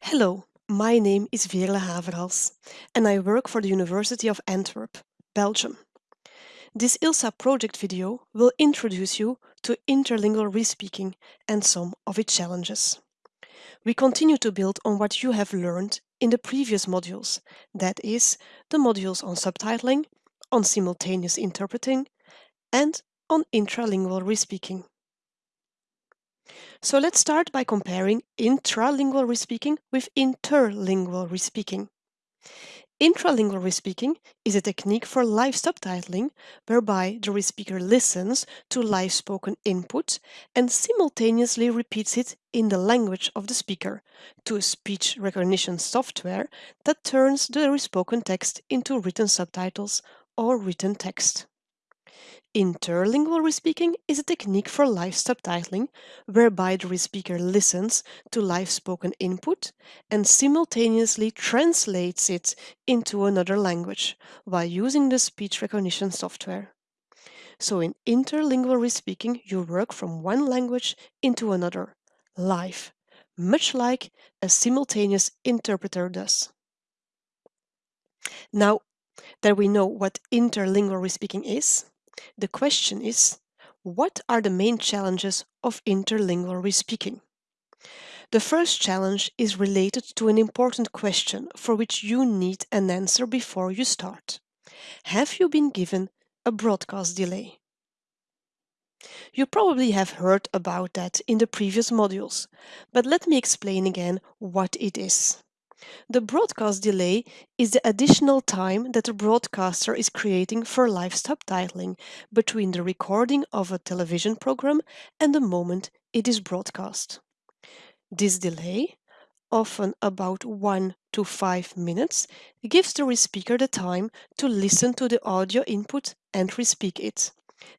Hello, my name is Veerle Haverhals and I work for the University of Antwerp, Belgium. This ILSA project video will introduce you to interlingual respeaking and some of its challenges. We continue to build on what you have learned in the previous modules, that is, the modules on subtitling, on simultaneous interpreting, and on intralingual respeaking. So let's start by comparing intralingual respeaking with interlingual respeaking. Intralingual respeaking is a technique for live subtitling whereby the respeaker listens to live spoken input and simultaneously repeats it in the language of the speaker to a speech recognition software that turns the respoken text into written subtitles or written text. Interlingual respeaking is a technique for live subtitling whereby the respeaker listens to live spoken input and simultaneously translates it into another language while using the speech recognition software. So in interlingual respeaking, you work from one language into another, live, much like a simultaneous interpreter does. Now that we know what interlingual respeaking is, the question is, what are the main challenges of interlingual speaking? The first challenge is related to an important question for which you need an answer before you start. Have you been given a broadcast delay? You probably have heard about that in the previous modules, but let me explain again what it is. The broadcast delay is the additional time that a broadcaster is creating for live subtitling between the recording of a television program and the moment it is broadcast. This delay, often about 1 to 5 minutes, gives the respeaker the time to listen to the audio input and respeak it,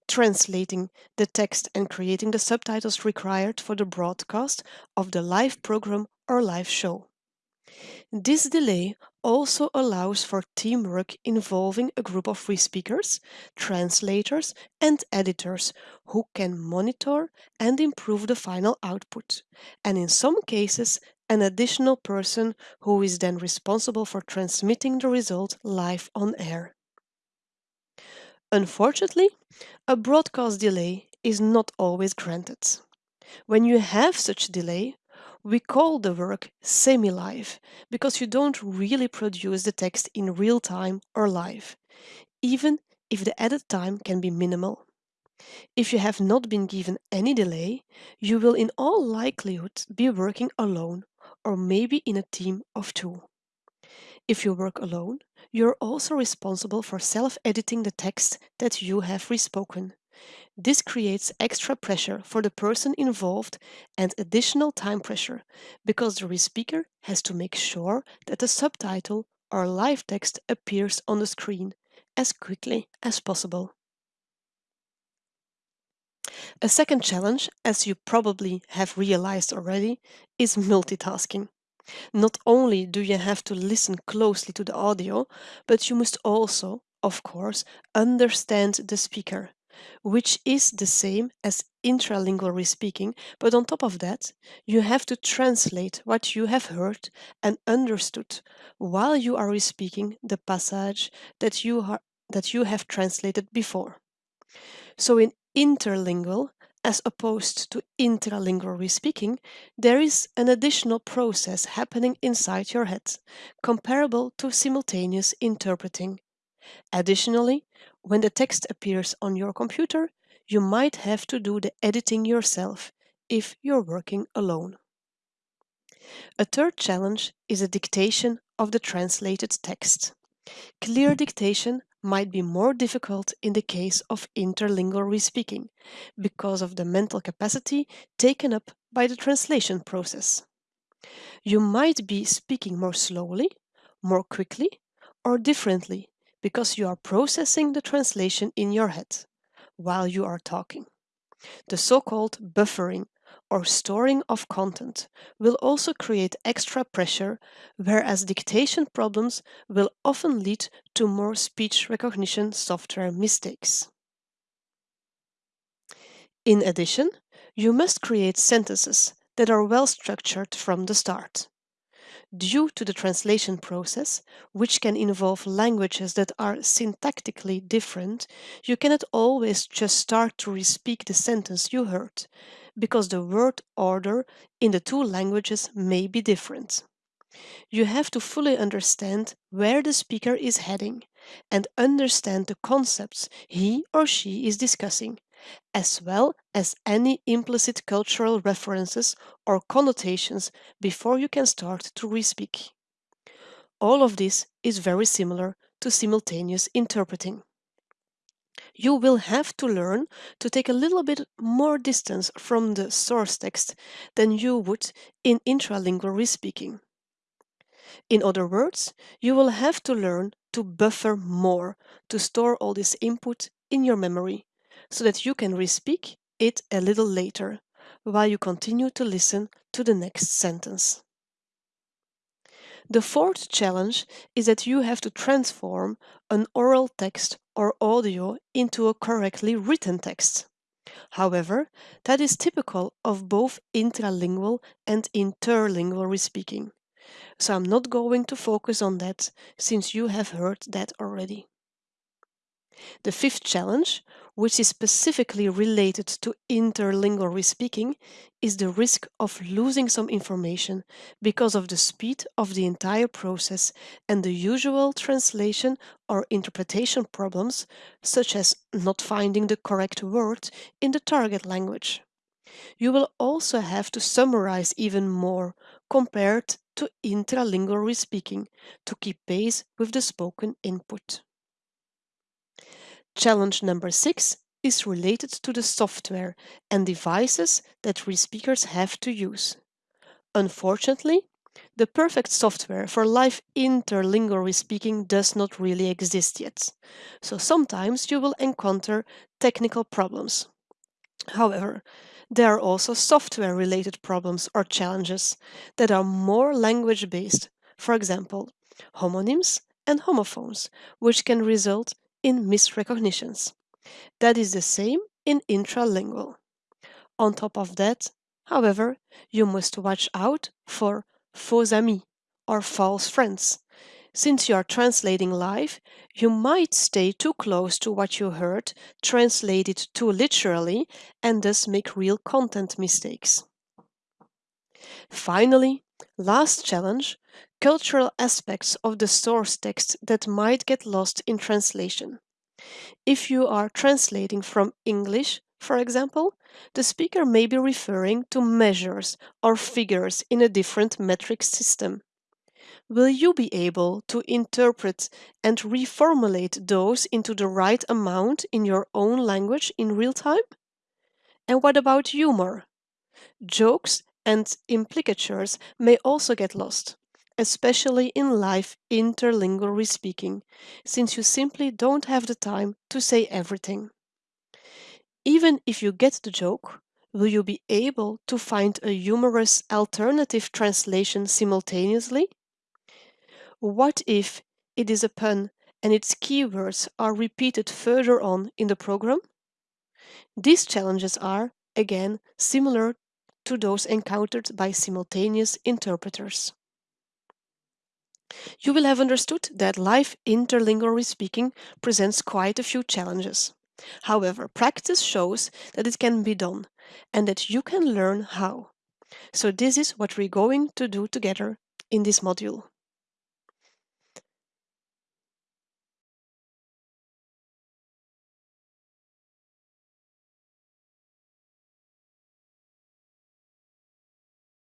translating the text and creating the subtitles required for the broadcast of the live program or live show. This delay also allows for teamwork involving a group of speakers, translators, and editors who can monitor and improve the final output, and in some cases, an additional person who is then responsible for transmitting the result live on air. Unfortunately, a broadcast delay is not always granted. When you have such delay, we call the work semi-live because you don't really produce the text in real time or live, even if the edit time can be minimal. If you have not been given any delay, you will in all likelihood be working alone or maybe in a team of two. If you work alone, you're also responsible for self-editing the text that you have respoken. This creates extra pressure for the person involved and additional time pressure because the respeaker has to make sure that the subtitle or live text appears on the screen as quickly as possible. A second challenge, as you probably have realized already, is multitasking. Not only do you have to listen closely to the audio, but you must also, of course, understand the speaker which is the same as intralingual speaking, but on top of that, you have to translate what you have heard and understood while you are speaking the passage that you, are, that you have translated before. So in interlingual, as opposed to intralingual speaking, there is an additional process happening inside your head, comparable to simultaneous interpreting. Additionally, when the text appears on your computer, you might have to do the editing yourself if you're working alone. A third challenge is a dictation of the translated text. Clear dictation might be more difficult in the case of interlingual respeaking because of the mental capacity taken up by the translation process. You might be speaking more slowly, more quickly, or differently because you are processing the translation in your head while you are talking. The so-called buffering or storing of content will also create extra pressure, whereas dictation problems will often lead to more speech recognition software mistakes. In addition, you must create sentences that are well structured from the start. Due to the translation process, which can involve languages that are syntactically different, you cannot always just start to respeak the sentence you heard, because the word order in the two languages may be different. You have to fully understand where the speaker is heading and understand the concepts he or she is discussing, as well as any implicit cultural references or connotations before you can start to respeak. All of this is very similar to simultaneous interpreting. You will have to learn to take a little bit more distance from the source text than you would in intralingual respeaking. In other words, you will have to learn to buffer more to store all this input in your memory so that you can respeak it a little later while you continue to listen to the next sentence. The fourth challenge is that you have to transform an oral text or audio into a correctly written text. However, that is typical of both intralingual and interlingual respeaking. So I'm not going to focus on that since you have heard that already. The fifth challenge, which is specifically related to interlingual respeaking, is the risk of losing some information because of the speed of the entire process and the usual translation or interpretation problems, such as not finding the correct word in the target language. You will also have to summarize even more compared to intralingual respeaking to keep pace with the spoken input. Challenge number six is related to the software and devices that respeakers have to use. Unfortunately, the perfect software for live interlingual respeaking does not really exist yet, so sometimes you will encounter technical problems. However, there are also software related problems or challenges that are more language based, for example, homonyms and homophones, which can result in misrecognitions. That is the same in intralingual. On top of that, however, you must watch out for faux amis or false friends. Since you are translating live, you might stay too close to what you heard, translate it too literally, and thus make real content mistakes. Finally, last challenge cultural aspects of the source text that might get lost in translation. If you are translating from English, for example, the speaker may be referring to measures or figures in a different metric system. Will you be able to interpret and reformulate those into the right amount in your own language in real time? And what about humor? Jokes and implicatures may also get lost especially in live interlingual respeaking, since you simply don't have the time to say everything. Even if you get the joke, will you be able to find a humorous alternative translation simultaneously? What if it is a pun and its keywords are repeated further on in the program? These challenges are, again, similar to those encountered by simultaneous interpreters. You will have understood that live interlingual speaking presents quite a few challenges. However, practice shows that it can be done and that you can learn how. So this is what we're going to do together in this module.